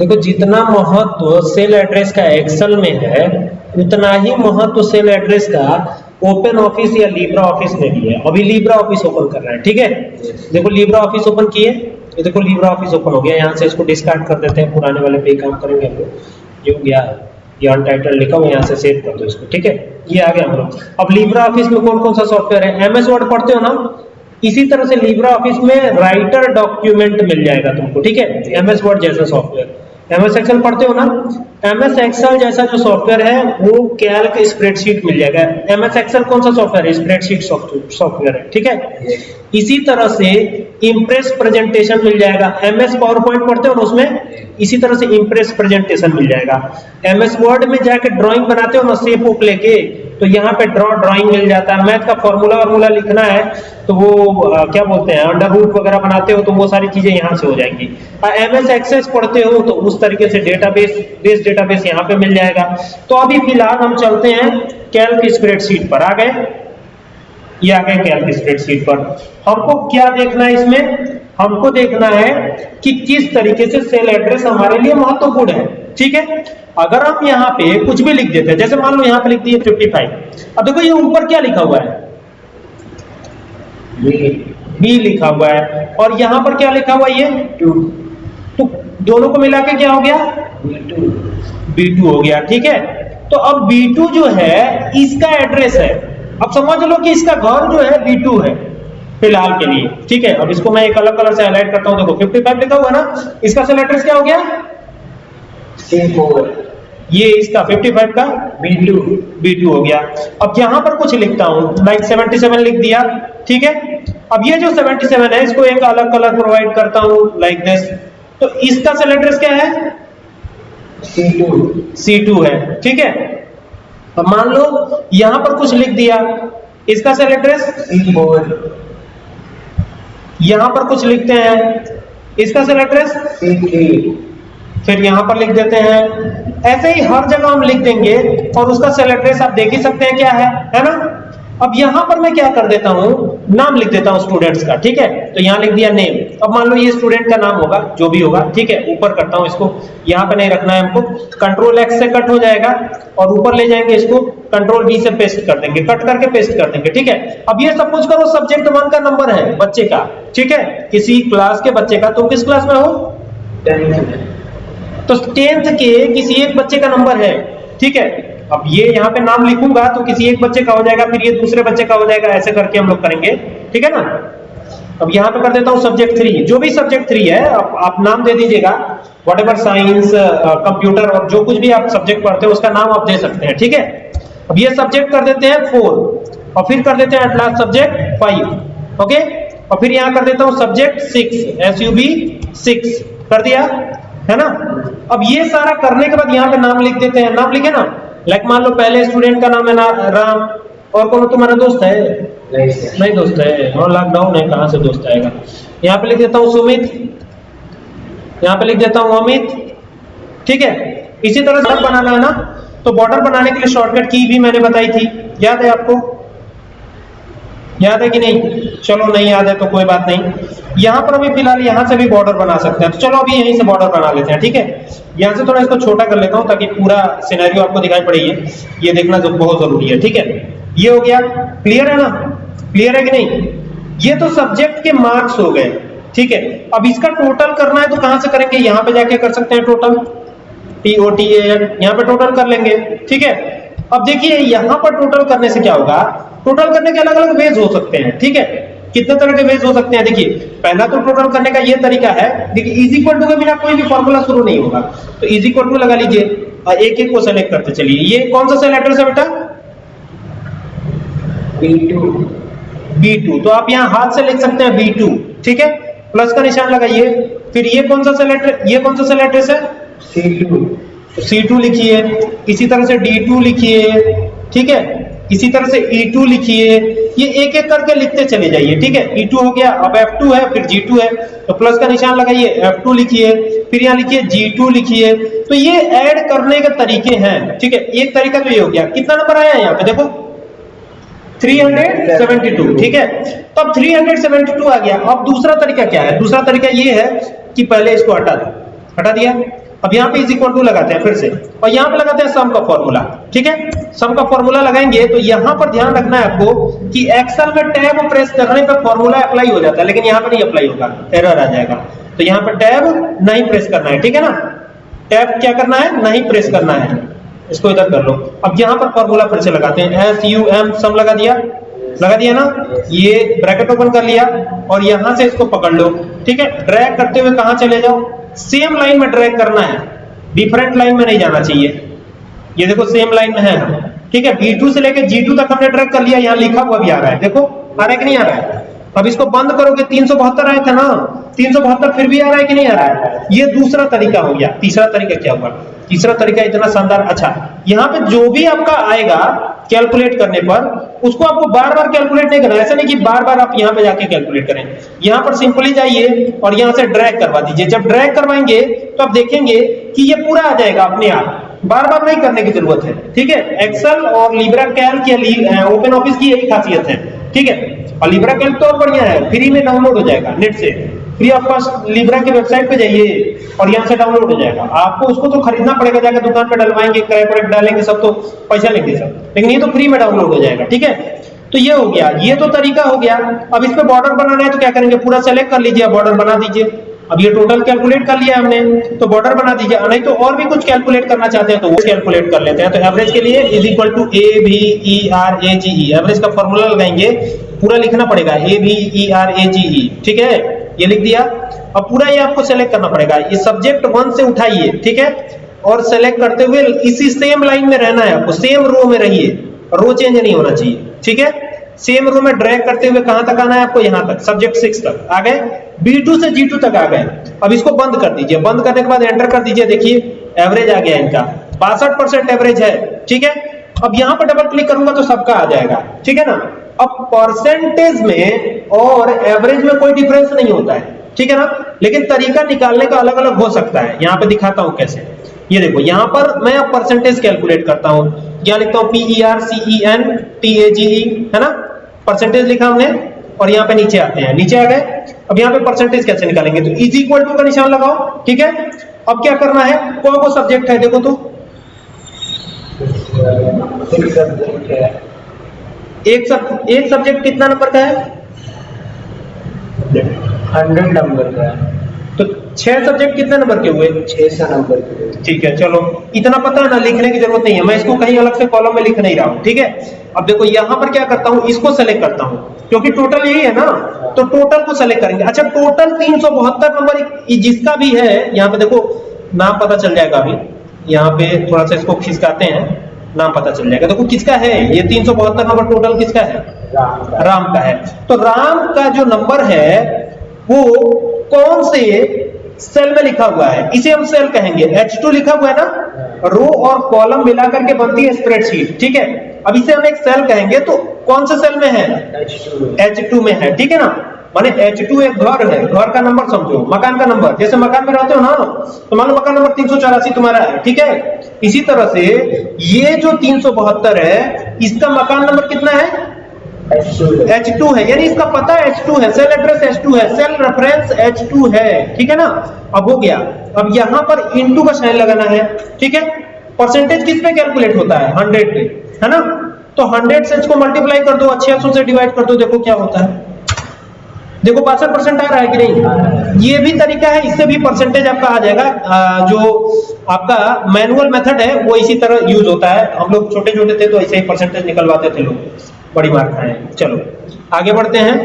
देखो, जितना महत्व सेल एड्रेस का एक्सेल में है, उतना ही महत्व सेल एड्रेस का ओपन ऑफ़िस या लीब्रा ऑफ़िस में भी है। अभी लीब्रा ऑफ़िस ओपन कर रहा है, ठीक है? देखो लीब्रा ऑफ़िस ओपन किए। ये देखो लीब्रा ऑफ़िस ओपन हो गया। यहाँ से इसको डिस्कार्ड कर देते हैं, पुराने वाले पे काम करेंगे हम लोग। ये हो गया ये अनटाइटल लिखा हुआ यहाँ से सेव कर दो इसको, ठीक है? ये आ गया हम लोग। अब लीब्रा ऑफ़िस में कौन कौन सा सॉफ्टवेयर है? एमएस वर्ड पढ़ते हो ना? इसी तरह से लीब्रा ऑफ़िस में राइटर डॉक्यूमेंट मिल जाएगा तुमको, ठीक है? एमएस वर्ड जैसा सॉफ्टवेयर एमएस एक्सेल पढ़ते हो ना? एमएस एक्सेल जैसा जो सॉफ्टवेयर है वो कैल्क स्प्रेडशीट मिल जाएगा। एमएस एक्सेल कौन सा सॉफ्टवेयर है? स्प्रेडशीट सॉफ्टवेयर है ठीक है? इसी तरह से इम्प्रेस प्रेजेंटेशन मिल जाएगा। एमएस पावर पॉइंट पढ़ते हो ना उसमें? इसी तरह से इम्प्रेस प्रेजेंटेशन मिल जाएगा। एमएस वर्ड में जाके ड्राइंग बनाते हो ना सेप ओप लेके? तो यहाँ पे ड्रॉ ड्राइंग मिल जाता है। मैथ का फॉर्मूला वार्मूला लिखना है तो वो आ, क्या बोलते हैं अंडर रूट वगैरह बनाते हो तो वो सारी चीज़ें यहाँ से हो जाएँगी। एम एस एक्सेस पढ़ते हो तो उस तरीके से डेटाबेस बेस डेटाबेस यहाँ पे मिल जाएगा। तो अभी फ़िलहाल हम चलते हैं कैल्क स्प्रेडशीट पर। आ गए ये आ गए कैल्क स्प्रेडशीट पर। हमको क्या देखना है इसमें? हमको देखना है कि किस तरीके से सेल एड्रेस हमारे लिए महत्वपूर्ण है। ठीक है? अगर हम यहाँ पे कुछ भी लिख देते हैं जैसे मान लो यहाँ पे लिख दिए 55 अब देखो ये ऊपर क्या लिखा हुआ है? बी लिखा हुआ है। और यहाँ पर क्या लिखा हुआ है ये? टू तो दोनों को मिला के क्या हो गया? बी टू हो गया ठीक है? तो अब बी टू जो है इसका एड्रेस है। अब समझ लो कि इसका घर जो है बी टू है फ़िलहाल के लिए ठीक है? अब इसको मैं एक अलग कलर से हाईलाइट करता हूँ। देखो 55 लिखा हुआ है ना? इसका सेल एड्रेस क्या हो गया? ये इसका 55 का B2 B2 हो गया। अब यहाँ पर कुछ लिखता हूँ। लाइक 77 लिख दिया। ठीक है? अब ये जो 77 है इसको एक अलग कलर प्रोवाइड करता हूँ लाइक दिस तो इसका सेल एड्रेस क्या है? C2 C2 है। ठीक है? अब मान लो यहाँ पर कुछ लिख दिया। इसका सेल एड्रेस C4 यहाँ पर कुछ लिखते हैं। इसका सेल एड्रेस C3 फिर यहाँ पर लिख देते हैं, ऐसे ही हर जगह हम लिख देंगे और उसका सेल एड्रेस आप देख ही सकते हैं क्या है है ना? अब यहाँ पर मैं क्या कर देता हूँ, नाम लिख देता हूँ स्टूडेंट्स का, ठीक है? तो यहाँ लिख दिया नेम अब मान लो ये स्टूडेंट का नाम होगा, जो भी होगा, ठीक है? ऊपर करता हूँ इसको, यहाँ पे नहीं रखना है हमको कंट्रोल एक्स से कट हो जाएगा और ऊपर ले जाएँगे इसको कंट्रोल बी से पेस्ट कर देंगे कट करके पेस्ट कर देंगे, ठीक है? अब ये सब कुछ करो सब्जेक्ट वन का नंबर है, बच्चे का, ठीक है? किसी क्लास के बच्चे का, तुम किस क्लास में हो? तो टेंथ के किसी एक बच्चे का नंबर है ठीक है? अब ये यहाँ पे नाम लिखूँगा तो किसी एक बच्चे का हो जाएगा फिर ये दूसरे बच्चे का हो जाएगा ऐसे करके हम लोग करेंगे ठीक है ना? अब यहाँ पे कर देता हूँ सब्जेक्ट थ्री जो भी सब्जेक्ट थ्री है आप, आप नाम दे दीजिएगा वट एवर साइंस कंप्यूटर और जो कुछ भी आप सब्जेक्ट पढ़ते हैं उसका नाम आप दे सकते हैं ठीक है? अब ये सब्जेक्ट कर देते हैं फोर और फिर कर देते हैं at last subject five okay और फिर यहाँ कर देता हूँ subject six S U B six कर दिया? है ना? अब ये सारा करने के बाद यहाँ पे नाम लिख देते हैं। नाम लिखे ना? लाइक मान लो पहले स्टूडेंट का नाम है ना, राम। और कौन तुम्हारा दोस्त है? नहीं दोस्त है। और लॉकडाउन है। कहाँ से दोस्त आएगा? यहाँ पे लिख देता हूँ सुमित। यहाँ पे लिख देता हूँ अमित। ठीक है? इसी तरह से बनाना है ना? तो बॉर्डर बनाने के लिए शॉर्टकट की भी मैंने बताई थी। याद है आपको? याद है कि नहीं? चलो, नहीं याद है तो कोई बात नहीं। यहाँ पर अभी फ़िलहाल यहाँ से भी बॉर्डर बना सकते हैं। तो चलो, अभी यहीं से बॉर्डर बना लेते हैं, ठीक है? यहाँ से थोड़ा इसको छोटा कर लेता हूँ ताकि पूरा सिनेरियो आपको दिखाई पड़े। ये देखना बहुत ज़रूरी है, ठीक है? ये हो गया। क्लियर है ना? क्लियर है कि नहीं? ये तो सब्जेक्ट के मार्क्स हो गए, ठीक है? अब इसका टोटल करना है तो कहाँ से करेंगे? यहाँ पे जाके कर सकते हैं total T O T N यहाँ पे टोटल कर लेंगे, ठीक है? अब देखिए, यहाँ पर टोटल करने से क्या होगा? टोटल करने के अलग अलग वेज हो सकते हैं ठीक है? कितने तरह के वेज हो सकते हैं? देखिए पहला तो टोटल करने का ये तरीका है देखिए इज़ इक्वल टू के बिना कोई भी फॉर्मूला शुरू नहीं होगा। तो इज़ इक्वल टू लगा लीजिए और एक एक को सेलेक्ट करते चलिए। ये कौन सा सेल एड्रेस है बेटा? B2 B2 तो आप यहाँ हाथ से लिख सकते हैं B2 ठीक है? प्लस का निशान लगाइए। फिर ये कौन सा सेल एड्रेस ये कौन सा सेल एड्रेस है? C2 तो C2 लिखिए। इसी तरह से D2 लिखिए ठीक है? इसी तरह से E2 लिखिए। ये एक एक करके लिखते चले जाइए, ठीक है? E2 हो गया, अब F2 है, फिर G2 है। तो प्लस का निशान लगाइए F2 लिखिए, फिर यहाँ लिखिए G2 लिखिए। तो ये ऐड करने के तरीके हैं, ठीक है? एक तरीका तो ये हो गया। कितना नंबर आया यहाँ पे, देखो? 372 ठीक है? तो अब 372 आ गया। अब दूसरा तरीका क्या है? दूसरा तरीका ये है कि पहले इसको हटा दो। हटा दिया? अब यहाँ पे इज़ इक्वल टू लगाते हैं फिर से। और यहाँ पे लगाते हैं सम का फॉर्मूला ठीक है? सम का फॉर्मूला लगाएँगे तो यहाँ पर ध्यान रखना है आपको कि एक्सेल में टैब प्रेस करने पे फॉर्मूला अप्लाई हो जाता है, लेकिन यहाँ पे नहीं अप्लाई होगा एरर आ जाएगा। तो यहाँ पे टैब नहीं प्रेस करना है, ठीक है ना? टैब क्या करना है? नहीं प्रेस करना है। इसको इधर कर लो। अब यहाँ पर फॉर्मूला फिर से लगाते हैं। एस यू एम सम लगा दिया। लगा दिया ना? ये ब्रैकेट ओपन कर लिया और यहाँ से इसको पकड़ लो, ठीक है? ड्रैग करते हुए कहाँ चले जाओ? सेम लाइन में ड्रैग करना है। डिफरेंट लाइन में नहीं जाना चाहिए। ये देखो सेम लाइन में है। ठीक है B2 से लेकर G2 तक हमने ड्रैग कर लिया, यहाँ लिखा हुआ भी आ रहा है। देखो, आ रहा है कि नहीं आ रहा है? अब इसको बंद करोगे, तीन सौ बहत्तर आया था ना? तीन सौ बहत्तर फिर भी आ रहा है कि नहीं आ रहा है? ये दूसरा तरीका हो गया। तीसरा तरीका क्या हुआ? तीसरा तरीका इतना शानदार। अच्छा यहाँ पे जो भी आपका आएगा कैलकुलेट करने पर, उसको आपको बार बार कैलकुलेट नहीं करना, ऐसा नहीं कि बार बार आप यहाँ पे जाके कैलकुलेट करें। यहाँ पर सिंपली जाइए और यहाँ से ड्रैग करवा दीजिए। जब ड्रैग करवाएँगे तो आप देखेंगे कि ये पूरा आ जाएगा अपने आप। बार बार नहीं करने की ज़रूरत है, ठीक है? एक्सेल और लिब्रा कैल्क या ओपन ऑफ़िस की यही खासियत है, ठीक है? और लिब्रा कैल्क तो बढ़िया है फ्री में डाउनलोड हो जाएगा नेट से। फ्री ऑफ़ कॉस्ट लिब्रा की वेबसाइट पे जाइए और यहाँ से डाउनलोड हो जाएगा। आपको उसको तो खरीदना पड़ेगा जाकर दुकान पे डलवाएँगे क्रैप डालेंगे, सब तो पैसा लेंगे सब। लेकिन ये तो फ्री में डाउनलोड हो जाएगा, ठीक है? तो ये हो गया, ये तो तरीका हो गया। अब इस पे बॉर्डर बनाना है तो क्या करेंगे? पूरा सेलेक्ट कर लीजिए बॉर्डर बना दीजिए। अब ये टोटल कैलकुलेट कर लिया हमने तो बॉर्डर बना दीजिए। नहीं तो और भी कुछ कैलकुलेट करना चाहते हैं तो वो कैलकुलेट कर लेते हैं। तो एवरेज के लिए is equal to A B E R A G E average का फॉर्मूला लगाएँगे, पूरा लिखना पड़ेगा ए B E R A G ई ठीक है? ये लिख दिया। अब पूरा ये आपको सेलेक्ट करना पड़ेगा। ये सब्जेक्ट वन से उठाइए, ठीक है? और सेलेक्ट करते हुए इसी सेम लाइन में रहना है आपको। सेम रो में रहिए। रो चेंज नहीं होना चाहिए, ठीक है? सेम रो में ड्रैग करते हुए कहाँ तक आना है आपको? यहाँ तक सब्जेक्ट सिक्स तक। आ गए? B2 से G2 तक आ गए। अब इसको बंद कर दीजिए। बंद करने के बाद एंटर कर दीजिए। देखिए एवरेज आ गया इनका। बासठ एवरेज है, ठीक है? अब यहाँ पर डबल क्लिक करूँगा तो सबका आ जाएगा, ठीक है ना? अब परसेंटेज में और एवरेज में कोई डिफरेंस नहीं होता है। ठीक है ना? लेकिन तरीका निकालने का अलग अलग हो सकता है। यहाँ पे दिखाता हूँ कैसे। ये देखो, यहाँ पर मैं अब परसेंटेज कैलकुलेट करता हूँ। क्या लिखता हूँ? P E R C E N T A G E है ना? परसेंटेज लिखा हमने, और यहाँ पे नीचे आते हैं। नीचे आ गए। अब यहाँ पे परसेंटेज कैसे निकालेंगे? तो इज़ इक्वल टू का निशान लगाओ। ठीक है? अब क्या करना है? कौन को सब्जेक्ट है? देखो तो। एक सब एक सब्जेक्ट कितना नंबर का है? हंड्रेड नंबर का है। तो छह सब्जेक्ट कितने नंबर के हुए? छह सौ नंबर के ठीक है चलो इतना पता है ना लिखने की ज़रूरत नहीं है। मैं इसको कहीं अलग से कॉलम में लिख नहीं रहा हूँ ठीक है? अब देखो यहाँ पर क्या करता हूँ इसको सेलेक्ट करता हूँ क्योंकि टोटल यही है ना? तो टोटल को सेलेक्ट करेंगे। अच्छा टोटल तीन सौ बहत्तर नंबर जिसका भी है यहाँ पे देखो नाम पता चल जाएगा अभी। यहाँ पे थोड़ा सा इसको खिसकाते हैं। नाम पता चल जाएगा। देखो किसका है? ये तीन सौ बहत्तर नंबर टोटल किसका है? राम का है। तो राम का जो नंबर है, वो कौन से सेल में लिखा हुआ है? इसे हम सेल कहेंगे। H2 लिखा हुआ है ना? रो और कॉलम मिलाकर के बनती है स्प्रेडशीट ठीक है? अब इसे हम एक सेल कहेंगे तो कौन से सेल में है? H2 H2 में है, ठीक है ना? माने H2 एक घर है। घर का नंबर समझो। मकान का नंबर जैसे मकान में रहते हो ना? तो मान लो मकान नंबर तीन सौ चौरासी तुम्हारा है, ठीक है? इसी तरह से ये जो तीन सौ बहत्तर है, इसका मकान नंबर कितना है? H2 H2 है। यानी इसका पता H2 है सेल एड्रेस H2 है सेल रेफरेंस H2 है। ठीक है ना? अब हो गया। अब यहाँ पर इनटू का साइन लगाना है। ठीक है? परसेंटेज किस पे कैलकुलेट होता है? 100 पे। है ना? तो 100 से इसको मल्टीप्लाई कर दो, अच्छे से डिवाइड कर दो, देखो क्या होता है। देखो बासठ परसेंट आ रहा है कि नहीं? ये भी तरीका है, इससे भी परसेंटेज आपका आ जाएगा। जो आपका मैनुअल मेथड है, वो इसी तरह यूज़ होता है। हम लोग छोटे छोटे थे तो ऐसे ही परसेंटेज निकलवाते थे लोग। बड़ी मार खाए। चलो, आगे बढ़ते हैं।